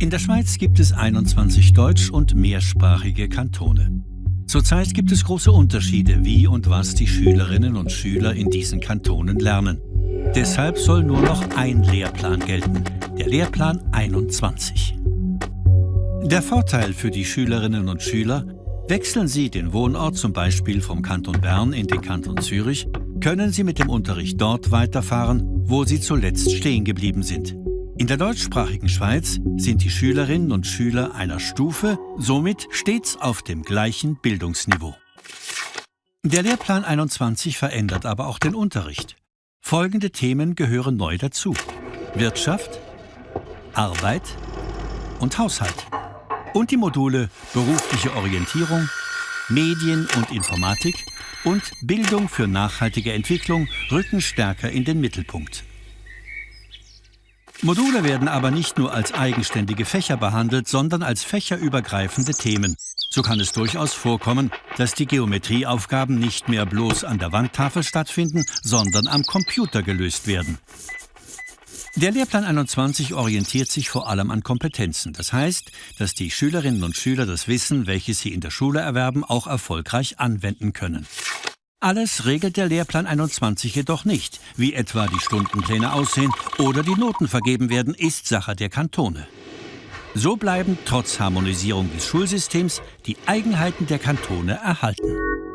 In der Schweiz gibt es 21 deutsch- und mehrsprachige Kantone. Zurzeit gibt es große Unterschiede, wie und was die Schülerinnen und Schüler in diesen Kantonen lernen. Deshalb soll nur noch ein Lehrplan gelten, der Lehrplan 21. Der Vorteil für die Schülerinnen und Schüler, wechseln sie den Wohnort zum Beispiel vom Kanton Bern in den Kanton Zürich, können sie mit dem Unterricht dort weiterfahren, wo sie zuletzt stehen geblieben sind. In der deutschsprachigen Schweiz sind die Schülerinnen und Schüler einer Stufe somit stets auf dem gleichen Bildungsniveau. Der Lehrplan 21 verändert aber auch den Unterricht. Folgende Themen gehören neu dazu. Wirtschaft, Arbeit und Haushalt. Und die Module berufliche Orientierung, Medien und Informatik und Bildung für nachhaltige Entwicklung rücken stärker in den Mittelpunkt. Module werden aber nicht nur als eigenständige Fächer behandelt, sondern als fächerübergreifende Themen. So kann es durchaus vorkommen, dass die Geometrieaufgaben nicht mehr bloß an der Wandtafel stattfinden, sondern am Computer gelöst werden. Der Lehrplan 21 orientiert sich vor allem an Kompetenzen. Das heißt, dass die Schülerinnen und Schüler das Wissen, welches sie in der Schule erwerben, auch erfolgreich anwenden können. Alles regelt der Lehrplan 21 jedoch nicht. Wie etwa die Stundenpläne aussehen oder die Noten vergeben werden, ist Sache der Kantone. So bleiben trotz Harmonisierung des Schulsystems die Eigenheiten der Kantone erhalten.